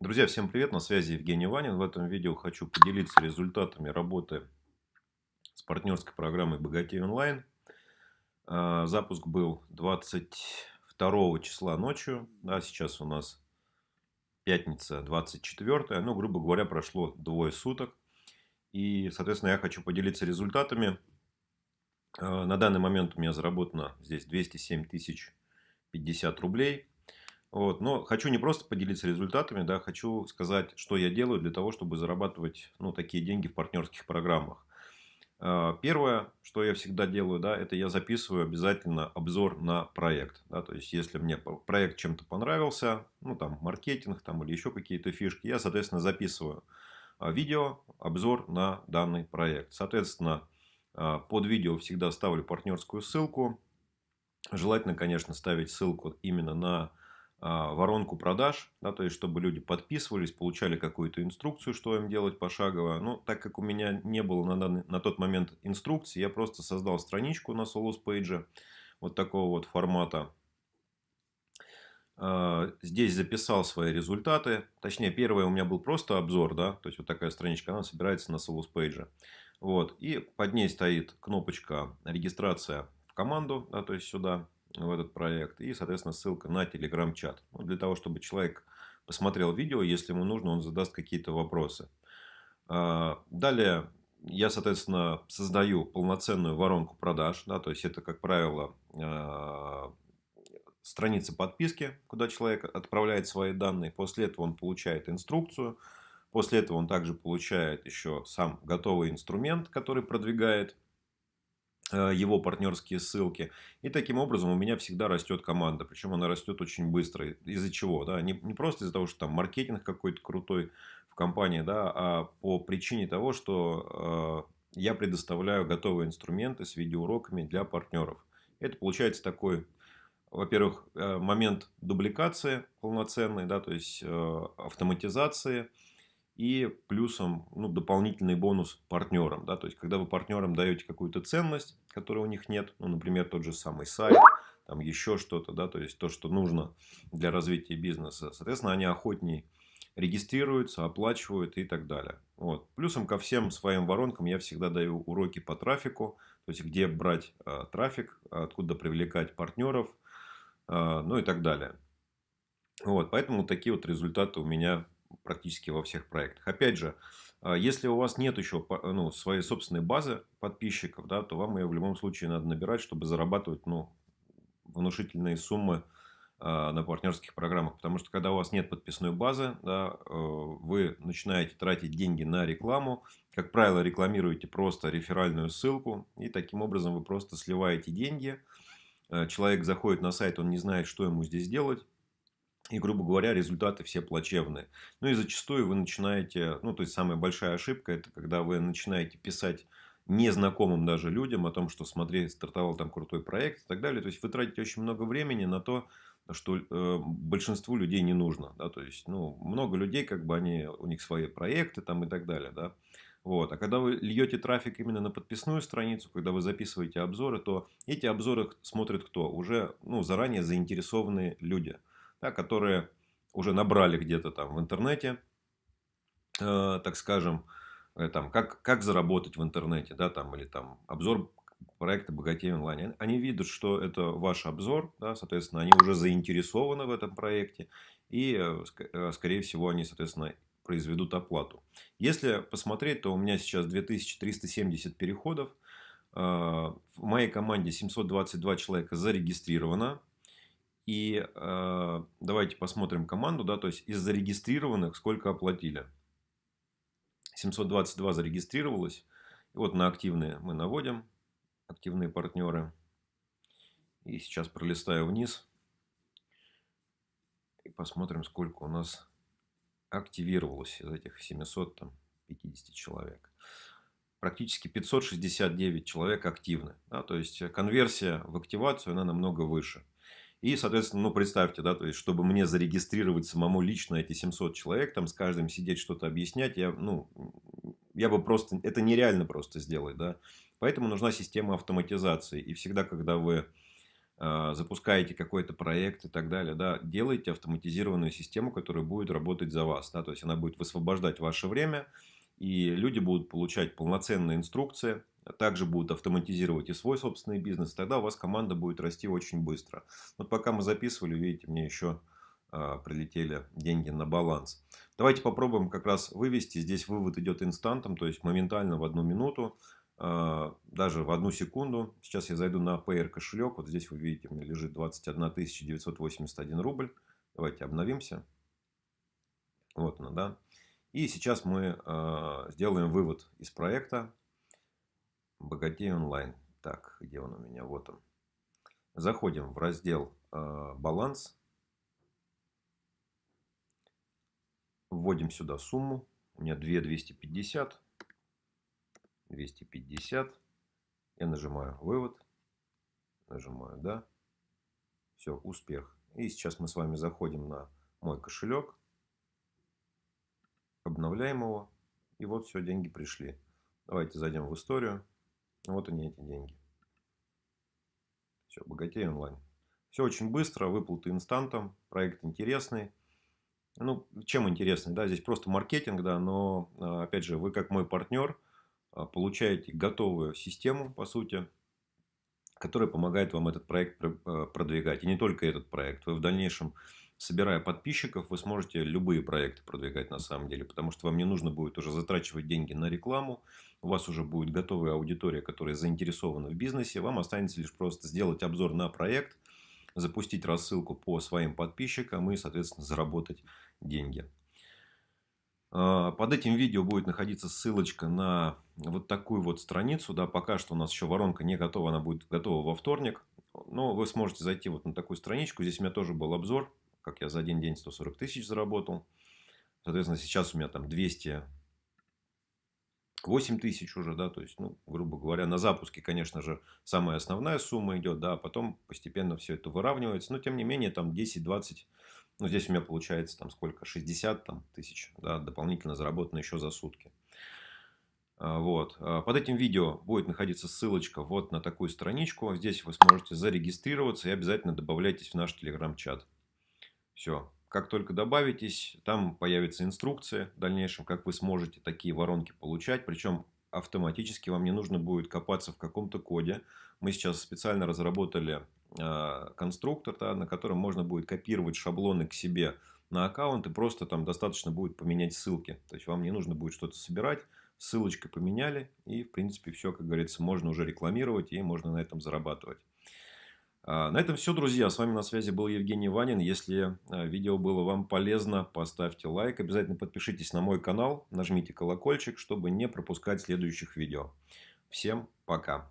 Друзья, всем привет! На связи Евгений Ванин. В этом видео хочу поделиться результатами работы с партнерской программой Богатей онлайн. А, запуск был 22 числа ночью. Да, сейчас у нас пятница 24. Ну, грубо говоря, прошло двое суток. И, соответственно, я хочу поделиться результатами. А, на данный момент у меня заработано здесь 207 тысяч 50 рублей. Вот. Но хочу не просто поделиться результатами, да, хочу сказать, что я делаю для того, чтобы зарабатывать ну, такие деньги в партнерских программах. А, первое, что я всегда делаю, да, это я записываю обязательно обзор на проект. Да, то есть, если мне проект чем-то понравился, ну, там, маркетинг там, или еще какие-то фишки, я, соответственно, записываю а, видео, обзор на данный проект. Соответственно, а, под видео всегда ставлю партнерскую ссылку. Желательно, конечно, ставить ссылку именно на воронку продаж, да, то есть чтобы люди подписывались, получали какую-то инструкцию, что им делать пошагово. Ну, так как у меня не было на, данный, на тот момент инструкции, я просто создал страничку на Solus Page вот такого вот формата. А, здесь записал свои результаты. Точнее, первое у меня был просто обзор, да, то есть вот такая страничка, она собирается на Solus Page. Вот, и под ней стоит кнопочка регистрация в команду, да, то есть сюда в этот проект. И, соответственно, ссылка на телеграм-чат. Для того, чтобы человек посмотрел видео, если ему нужно, он задаст какие-то вопросы. А, далее я, соответственно, создаю полноценную воронку продаж. Да, то есть, это, как правило, а, страница подписки, куда человек отправляет свои данные. После этого он получает инструкцию. После этого он также получает еще сам готовый инструмент, который продвигает его партнерские ссылки. И таким образом у меня всегда растет команда. Причем она растет очень быстро. Из-за чего? Да? Не, не просто из-за того, что там маркетинг какой-то крутой в компании, да, а по причине того, что э, я предоставляю готовые инструменты с видеоуроками для партнеров. Это получается такой, во-первых, э, момент дубликации полноценной, да, то есть э, автоматизации и плюсом ну, дополнительный бонус партнерам. Да? То есть, когда вы партнерам даете какую-то ценность, которой у них нет, ну, например, тот же самый сайт, там еще что-то, да, то есть то, что нужно для развития бизнеса, соответственно, они охотнее регистрируются, оплачивают и так далее. Вот. Плюсом ко всем своим воронкам я всегда даю уроки по трафику, то есть где брать э, трафик, откуда привлекать партнеров, э, ну и так далее. Вот, поэтому такие вот результаты у меня практически во всех проектах. Опять же, а, если у вас нет еще ну, своей собственной базы подписчиков, да, то вам ее в любом случае надо набирать, чтобы зарабатывать ну, внушительные суммы а, на партнерских программах. Потому что когда у вас нет подписной базы, да, э, вы начинаете тратить деньги на рекламу. Как правило, рекламируете просто реферальную ссылку. И таким образом вы просто сливаете деньги. Э, человек заходит на сайт, он не знает, что ему здесь делать. И, грубо говоря, результаты все плачевные. Ну и зачастую вы начинаете, ну то есть самая большая ошибка, это когда вы начинаете писать незнакомым даже людям о том, что смотри, стартовал там крутой проект и так далее. То есть вы тратите очень много времени на то, что э, большинству людей не нужно. Да? То есть, ну, много людей, как бы они, у них свои проекты там и так далее. Да? Вот. А когда вы льете трафик именно на подписную страницу, когда вы записываете обзоры, то эти обзоры смотрят кто? Уже ну, заранее заинтересованные люди да, которые уже набрали где-то там в интернете, э, так скажем, э, там, как, как заработать в интернете, да, там, или там обзор проекта «Богатей онлайн». Они видят, что это ваш обзор, да, соответственно, они уже заинтересованы в этом проекте, и, э, э, скорее всего, они, соответственно, произведут оплату. Если посмотреть, то у меня сейчас 2370 переходов. В моей команде 722 человека зарегистрировано. И э, давайте посмотрим команду, да, то есть из зарегистрированных сколько оплатили. 722 зарегистрировалось. И вот на активные мы наводим, активные партнеры. И сейчас пролистаю вниз. И посмотрим, сколько у нас активировалось из этих 750 человек. Практически 569 человек активны. Да, то есть конверсия в активацию она намного выше. И, соответственно, ну, представьте, да, то есть, чтобы мне зарегистрировать самому лично эти 700 человек, там с каждым сидеть что-то объяснять, я, ну, я бы просто, это нереально просто сделать, да. Поэтому нужна система автоматизации. И всегда, когда вы а, запускаете какой-то проект и так далее, да, делайте автоматизированную систему, которая будет работать за вас. Да, то есть, она будет высвобождать ваше время, и люди будут получать полноценные инструкции, также будут автоматизировать и свой собственный бизнес. Тогда у вас команда будет расти очень быстро. Вот пока мы записывали, видите, мне еще а, прилетели деньги на баланс. Давайте попробуем как раз вывести. Здесь вывод идет инстантом, то есть моментально в одну минуту, а, даже в одну секунду. Сейчас я зайду на Payer кошелек. Вот здесь вы видите, у меня лежит 21 981 рубль. Давайте обновимся. Вот она, да. И сейчас мы э, сделаем вывод из проекта Богатей онлайн. Так, где он у меня? Вот он. Заходим в раздел э, баланс. Вводим сюда сумму. У меня 2 250. 250. Я нажимаю вывод. Нажимаю да. Все, успех. И сейчас мы с вами заходим на мой кошелек обновляем его. И вот все, деньги пришли. Давайте зайдем в историю. Вот они, эти деньги. Все, богатей онлайн. Все очень быстро, выплаты инстантом, проект интересный. Ну, чем интересный, да, здесь просто маркетинг, да, но, а, опять же, вы как мой партнер а, получаете готовую систему, по сути, которая помогает вам этот проект а, продвигать. И не только этот проект. Вы в дальнейшем собирая подписчиков, вы сможете любые проекты продвигать на самом деле, потому что вам не нужно будет уже затрачивать деньги на рекламу, у вас уже будет готовая аудитория, которая заинтересована в бизнесе, вам останется лишь просто сделать обзор на проект, запустить рассылку по своим подписчикам и, соответственно, заработать деньги. А, под этим видео будет находиться ссылочка на вот такую вот страницу. Да, пока что у нас еще воронка не готова, она будет готова во вторник. Но вы сможете зайти вот на такую страничку. Здесь у меня тоже был обзор как я за один день 140 тысяч заработал. Соответственно, сейчас у меня там 208 тысяч уже, да, то есть, ну, грубо говоря, на запуске, конечно же, самая основная сумма идет, да, а потом постепенно все это выравнивается, но, тем не менее, там 10-20, ну, здесь у меня получается там сколько, 60 там, тысяч, да, дополнительно заработано еще за сутки. А, вот. А, под этим видео будет находиться ссылочка вот на такую страничку. Здесь вы сможете зарегистрироваться и обязательно добавляйтесь в наш телеграм-чат. Все. Как только добавитесь, там появится инструкция в дальнейшем, как вы сможете такие воронки получать. Причем автоматически вам не нужно будет копаться в каком-то коде. Мы сейчас специально разработали конструктор, да, на котором можно будет копировать шаблоны к себе на аккаунт. И просто там достаточно будет поменять ссылки. То есть вам не нужно будет что-то собирать. Ссылочкой поменяли. И в принципе все, как говорится, можно уже рекламировать и можно на этом зарабатывать. А, на этом все, друзья. С вами на связи был Евгений Ванин. Если а, видео было вам полезно, поставьте лайк. Обязательно подпишитесь на мой канал. Нажмите колокольчик, чтобы не пропускать следующих видео. Всем пока.